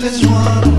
There's one